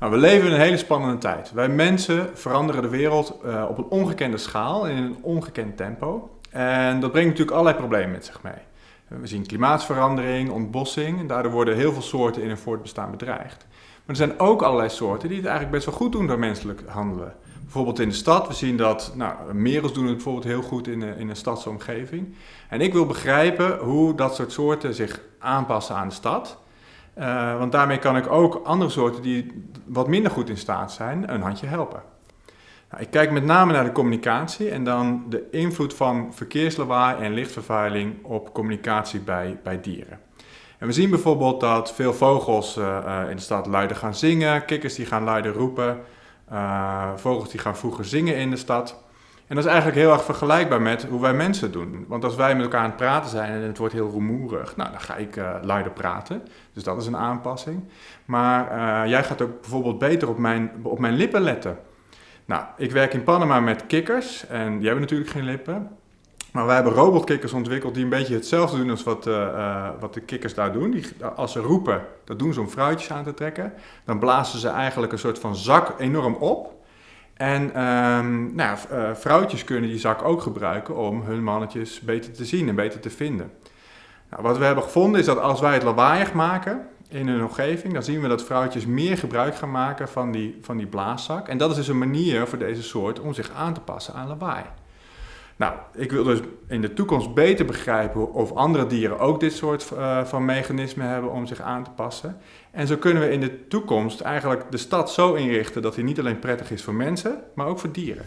Nou, we leven in een hele spannende tijd. Wij mensen veranderen de wereld uh, op een ongekende schaal en in een ongekend tempo. En dat brengt natuurlijk allerlei problemen met zich mee. We zien klimaatverandering, ontbossing en daardoor worden heel veel soorten in hun voortbestaan bedreigd. Maar er zijn ook allerlei soorten die het eigenlijk best wel goed doen door menselijk handelen. Bijvoorbeeld in de stad, we zien dat nou, merels doen het bijvoorbeeld heel goed in, in een stadsomgeving. En ik wil begrijpen hoe dat soort soorten zich aanpassen aan de stad. Uh, want daarmee kan ik ook andere soorten die wat minder goed in staat zijn, een handje helpen. Nou, ik kijk met name naar de communicatie en dan de invloed van verkeerslawaai en lichtvervuiling op communicatie bij, bij dieren. En we zien bijvoorbeeld dat veel vogels uh, uh, in de stad luider gaan zingen, kikkers die gaan luider roepen, vogels die gaan vroeger zingen in de stad. En dat is eigenlijk heel erg vergelijkbaar met hoe wij mensen doen. Want als wij met elkaar aan het praten zijn en het wordt heel rumoerig, nou, dan ga ik uh, luider praten. Dus dat is een aanpassing. Maar uh, jij gaat ook bijvoorbeeld beter op mijn, op mijn lippen letten. Nou, ik werk in Panama met kikkers en die hebben natuurlijk geen lippen. Maar wij hebben robotkikkers ontwikkeld die een beetje hetzelfde doen als wat, uh, wat de kikkers daar doen. Die, als ze roepen, dat doen ze om fruitjes aan te trekken. Dan blazen ze eigenlijk een soort van zak enorm op. En um, nou, uh, vrouwtjes kunnen die zak ook gebruiken om hun mannetjes beter te zien en beter te vinden. Nou, wat we hebben gevonden is dat als wij het lawaaiig maken in hun omgeving, dan zien we dat vrouwtjes meer gebruik gaan maken van die, van die blaaszak. En dat is dus een manier voor deze soort om zich aan te passen aan lawaai. Nou, ik wil dus in de toekomst beter begrijpen of andere dieren ook dit soort uh, van mechanismen hebben om zich aan te passen. En zo kunnen we in de toekomst eigenlijk de stad zo inrichten dat die niet alleen prettig is voor mensen, maar ook voor dieren.